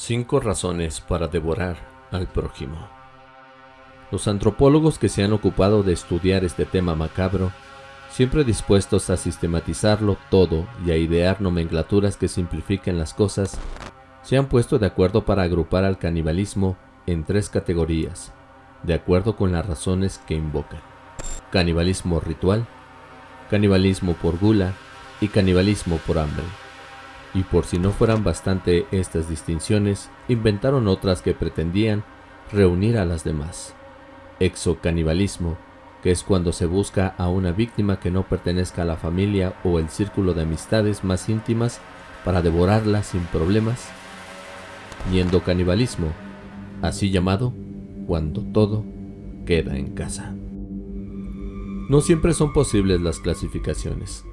Cinco razones para devorar al prójimo. Los antropólogos que se han ocupado de estudiar este tema macabro, siempre dispuestos a sistematizarlo todo y a idear nomenclaturas que simplifiquen las cosas, se han puesto de acuerdo para agrupar al canibalismo en tres categorías, de acuerdo con las razones que invocan. Canibalismo ritual, canibalismo por gula y canibalismo por hambre y por si no fueran bastante estas distinciones, inventaron otras que pretendían reunir a las demás. Exocanibalismo, que es cuando se busca a una víctima que no pertenezca a la familia o el círculo de amistades más íntimas para devorarla sin problemas. Y endocanibalismo, así llamado cuando todo queda en casa. No siempre son posibles las clasificaciones.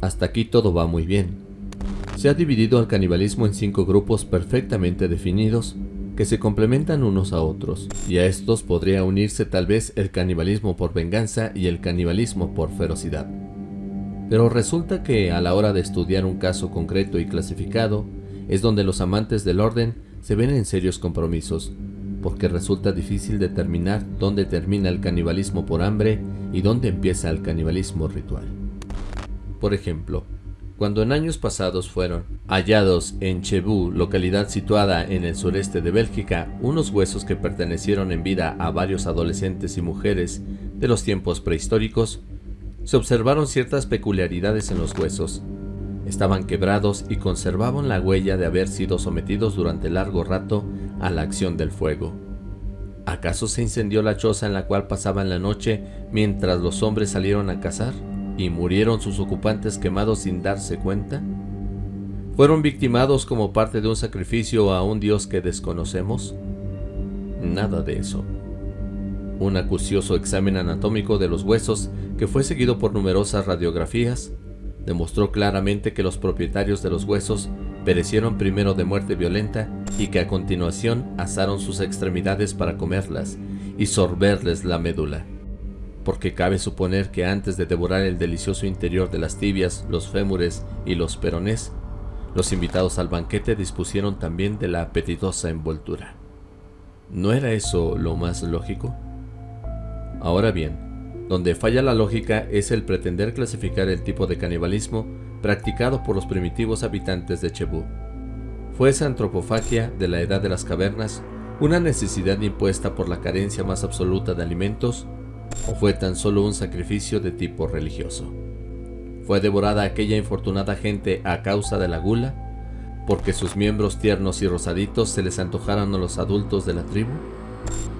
Hasta aquí todo va muy bien, se ha dividido al canibalismo en cinco grupos perfectamente definidos que se complementan unos a otros, y a estos podría unirse tal vez el canibalismo por venganza y el canibalismo por ferocidad. Pero resulta que a la hora de estudiar un caso concreto y clasificado, es donde los amantes del orden se ven en serios compromisos, porque resulta difícil determinar dónde termina el canibalismo por hambre y dónde empieza el canibalismo ritual. Por ejemplo, cuando en años pasados fueron hallados en Chebú, localidad situada en el sureste de Bélgica, unos huesos que pertenecieron en vida a varios adolescentes y mujeres de los tiempos prehistóricos, se observaron ciertas peculiaridades en los huesos. Estaban quebrados y conservaban la huella de haber sido sometidos durante largo rato a la acción del fuego. ¿Acaso se incendió la choza en la cual pasaban la noche mientras los hombres salieron a cazar? Y murieron sus ocupantes quemados sin darse cuenta? ¿Fueron victimados como parte de un sacrificio a un dios que desconocemos? Nada de eso. Un acucioso examen anatómico de los huesos, que fue seguido por numerosas radiografías, demostró claramente que los propietarios de los huesos perecieron primero de muerte violenta y que a continuación asaron sus extremidades para comerlas y sorberles la médula porque cabe suponer que antes de devorar el delicioso interior de las tibias, los fémures y los peronés, los invitados al banquete dispusieron también de la apetitosa envoltura. ¿No era eso lo más lógico? Ahora bien, donde falla la lógica es el pretender clasificar el tipo de canibalismo practicado por los primitivos habitantes de Chebú. Fue esa antropofagia de la edad de las cavernas una necesidad impuesta por la carencia más absoluta de alimentos o fue tan solo un sacrificio de tipo religioso. ¿Fue devorada aquella infortunada gente a causa de la gula? ¿Porque sus miembros tiernos y rosaditos se les antojaron a los adultos de la tribu?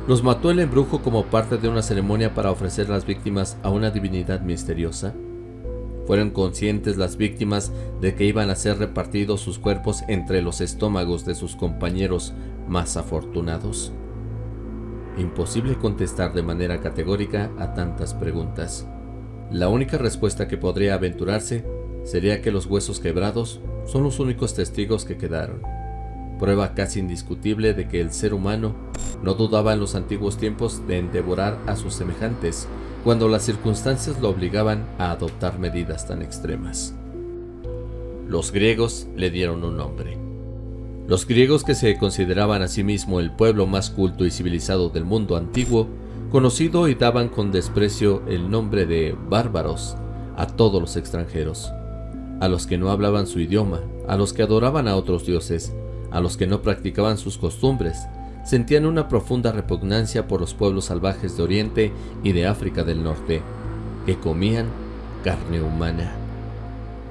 ¿Los mató el embrujo como parte de una ceremonia para ofrecer las víctimas a una divinidad misteriosa? ¿Fueron conscientes las víctimas de que iban a ser repartidos sus cuerpos entre los estómagos de sus compañeros más afortunados? Imposible contestar de manera categórica a tantas preguntas. La única respuesta que podría aventurarse sería que los huesos quebrados son los únicos testigos que quedaron. Prueba casi indiscutible de que el ser humano no dudaba en los antiguos tiempos de devorar a sus semejantes cuando las circunstancias lo obligaban a adoptar medidas tan extremas. Los griegos le dieron un nombre. Los griegos que se consideraban a sí mismo el pueblo más culto y civilizado del mundo antiguo, conocido y daban con desprecio el nombre de bárbaros a todos los extranjeros, a los que no hablaban su idioma, a los que adoraban a otros dioses, a los que no practicaban sus costumbres, sentían una profunda repugnancia por los pueblos salvajes de Oriente y de África del Norte, que comían carne humana.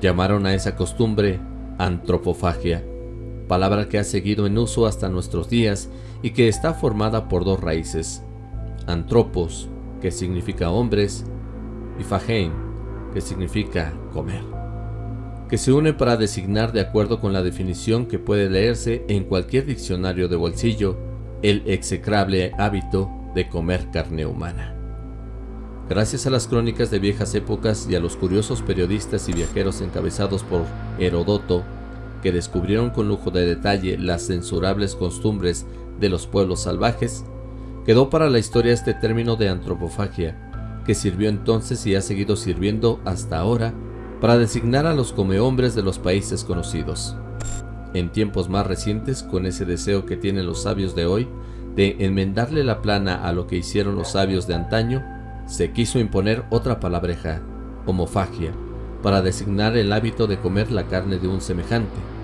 Llamaron a esa costumbre antropofagia, palabra que ha seguido en uso hasta nuestros días y que está formada por dos raíces, antropos, que significa hombres, y fagein, que significa comer, que se une para designar de acuerdo con la definición que puede leerse en cualquier diccionario de bolsillo, el execrable hábito de comer carne humana. Gracias a las crónicas de viejas épocas y a los curiosos periodistas y viajeros encabezados por Herodoto, que descubrieron con lujo de detalle las censurables costumbres de los pueblos salvajes, quedó para la historia este término de antropofagia, que sirvió entonces y ha seguido sirviendo hasta ahora para designar a los comehombres de los países conocidos. en tiempos más recientes con ese deseo que tienen los sabios de hoy de enmendarle la plana a lo que hicieron los sabios de antaño, se quiso imponer otra palabreja, homofagia, para designar el hábito de comer la carne de un semejante.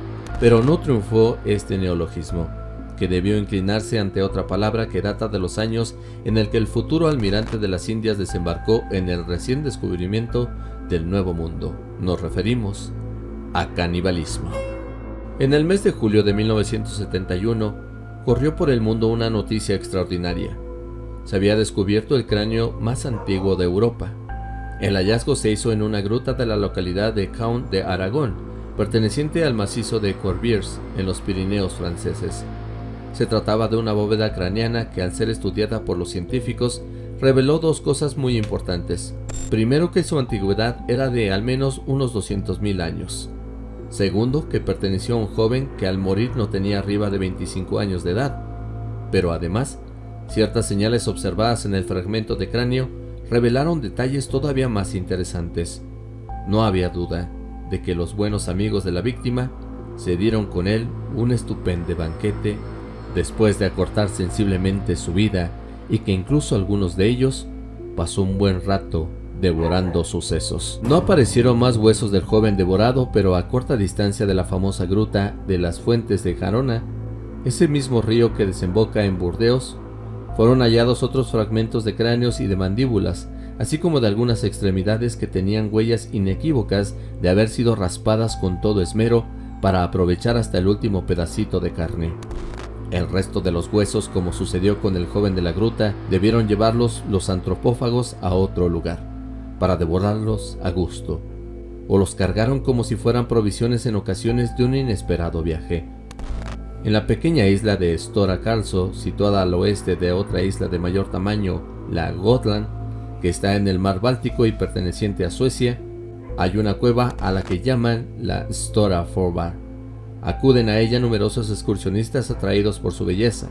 Pero no triunfó este neologismo, que debió inclinarse ante otra palabra que data de los años en el que el futuro almirante de las Indias desembarcó en el recién descubrimiento del Nuevo Mundo. Nos referimos a canibalismo. En el mes de julio de 1971, corrió por el mundo una noticia extraordinaria. Se había descubierto el cráneo más antiguo de Europa. El hallazgo se hizo en una gruta de la localidad de Count de Aragón, perteneciente al macizo de Corbières, en los Pirineos franceses. Se trataba de una bóveda craneana que al ser estudiada por los científicos reveló dos cosas muy importantes. Primero que su antigüedad era de al menos unos 200.000 años. Segundo, que perteneció a un joven que al morir no tenía arriba de 25 años de edad. Pero además, ciertas señales observadas en el fragmento de cráneo revelaron detalles todavía más interesantes. No había duda de que los buenos amigos de la víctima se dieron con él un estupendo banquete después de acortar sensiblemente su vida y que incluso algunos de ellos pasó un buen rato devorando sucesos. No aparecieron más huesos del joven devorado, pero a corta distancia de la famosa gruta de las fuentes de Jarona, ese mismo río que desemboca en Burdeos, fueron hallados otros fragmentos de cráneos y de mandíbulas, así como de algunas extremidades que tenían huellas inequívocas de haber sido raspadas con todo esmero para aprovechar hasta el último pedacito de carne. El resto de los huesos, como sucedió con el joven de la gruta, debieron llevarlos los antropófagos a otro lugar, para devorarlos a gusto, o los cargaron como si fueran provisiones en ocasiones de un inesperado viaje. En la pequeña isla de Stora Karlsö, situada al oeste de otra isla de mayor tamaño, la Gotland, que está en el mar Báltico y perteneciente a Suecia, hay una cueva a la que llaman la Stora Forbar Acuden a ella numerosos excursionistas atraídos por su belleza.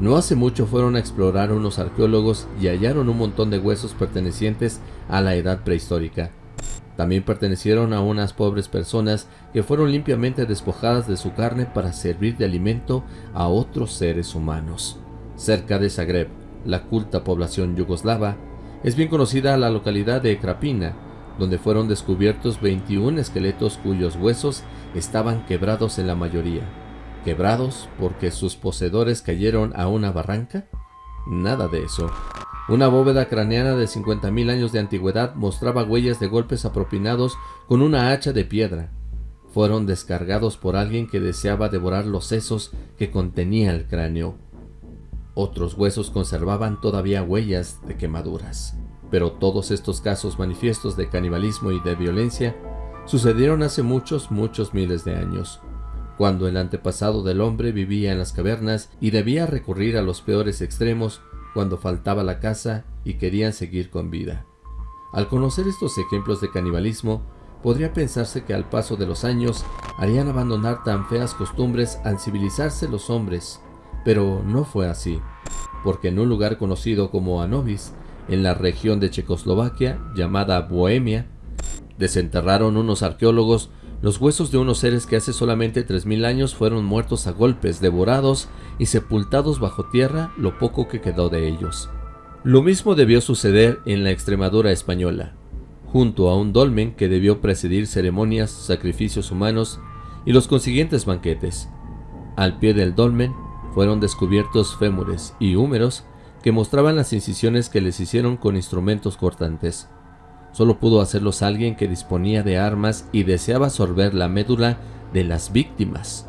No hace mucho fueron a explorar unos arqueólogos y hallaron un montón de huesos pertenecientes a la edad prehistórica. También pertenecieron a unas pobres personas que fueron limpiamente despojadas de su carne para servir de alimento a otros seres humanos. Cerca de Zagreb, la culta población yugoslava, es bien conocida la localidad de Krapina, donde fueron descubiertos 21 esqueletos cuyos huesos estaban quebrados en la mayoría. ¿Quebrados porque sus poseedores cayeron a una barranca? Nada de eso. Una bóveda craneana de 50.000 años de antigüedad mostraba huellas de golpes apropinados con una hacha de piedra. Fueron descargados por alguien que deseaba devorar los sesos que contenía el cráneo. Otros huesos conservaban todavía huellas de quemaduras. Pero todos estos casos manifiestos de canibalismo y de violencia sucedieron hace muchos, muchos miles de años, cuando el antepasado del hombre vivía en las cavernas y debía recurrir a los peores extremos cuando faltaba la caza y querían seguir con vida. Al conocer estos ejemplos de canibalismo, podría pensarse que al paso de los años harían abandonar tan feas costumbres al civilizarse los hombres, pero no fue así, porque en un lugar conocido como Anovis, en la región de Checoslovaquia llamada Bohemia, desenterraron unos arqueólogos los huesos de unos seres que hace solamente 3.000 años fueron muertos a golpes, devorados y sepultados bajo tierra lo poco que quedó de ellos. Lo mismo debió suceder en la Extremadura española, junto a un dolmen que debió presidir ceremonias, sacrificios humanos y los consiguientes banquetes. Al pie del dolmen fueron descubiertos fémures y húmeros que mostraban las incisiones que les hicieron con instrumentos cortantes. Solo pudo hacerlos alguien que disponía de armas y deseaba absorber la médula de las víctimas,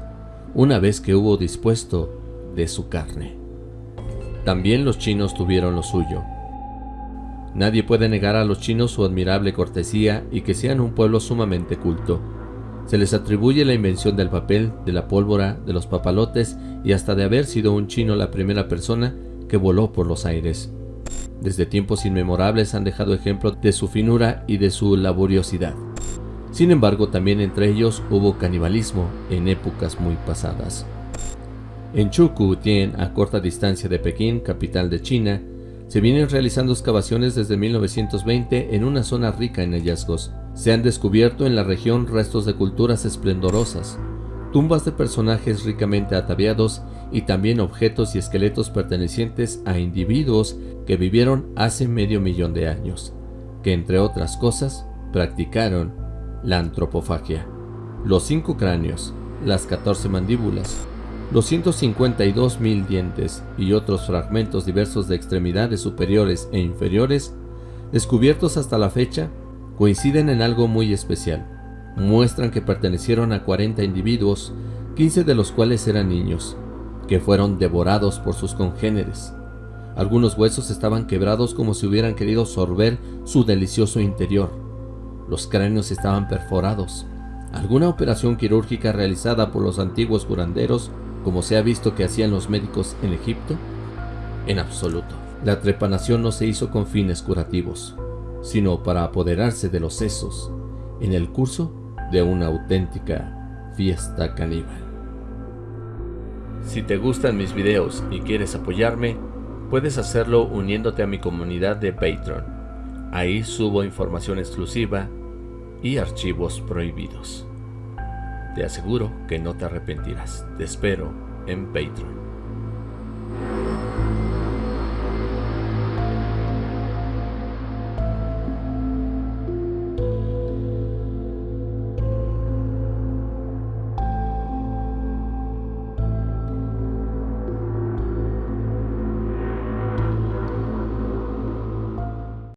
una vez que hubo dispuesto de su carne. También los chinos tuvieron lo suyo. Nadie puede negar a los chinos su admirable cortesía y que sean un pueblo sumamente culto. Se les atribuye la invención del papel, de la pólvora, de los papalotes y hasta de haber sido un chino la primera persona que voló por los aires. Desde tiempos inmemorables han dejado ejemplo de su finura y de su laboriosidad. Sin embargo, también entre ellos hubo canibalismo en épocas muy pasadas. En Chukutien, a corta distancia de Pekín, capital de China, se vienen realizando excavaciones desde 1920 en una zona rica en hallazgos. Se han descubierto en la región restos de culturas esplendorosas, tumbas de personajes ricamente ataviados y también objetos y esqueletos pertenecientes a individuos que vivieron hace medio millón de años, que entre otras cosas practicaron la antropofagia. Los cinco cráneos, las 14 mandíbulas, los 152 mil dientes y otros fragmentos diversos de extremidades superiores e inferiores, descubiertos hasta la fecha, coinciden en algo muy especial. Muestran que pertenecieron a 40 individuos, 15 de los cuales eran niños, que fueron devorados por sus congéneres. Algunos huesos estaban quebrados como si hubieran querido sorber su delicioso interior. Los cráneos estaban perforados. Alguna operación quirúrgica realizada por los antiguos curanderos, como se ha visto que hacían los médicos en Egipto? En absoluto. La trepanación no se hizo con fines curativos, sino para apoderarse de los sesos en el curso de una auténtica fiesta caníbal. Si te gustan mis videos y quieres apoyarme, puedes hacerlo uniéndote a mi comunidad de Patreon. Ahí subo información exclusiva y archivos prohibidos. Te aseguro que no te arrepentirás. Te espero en Patreon.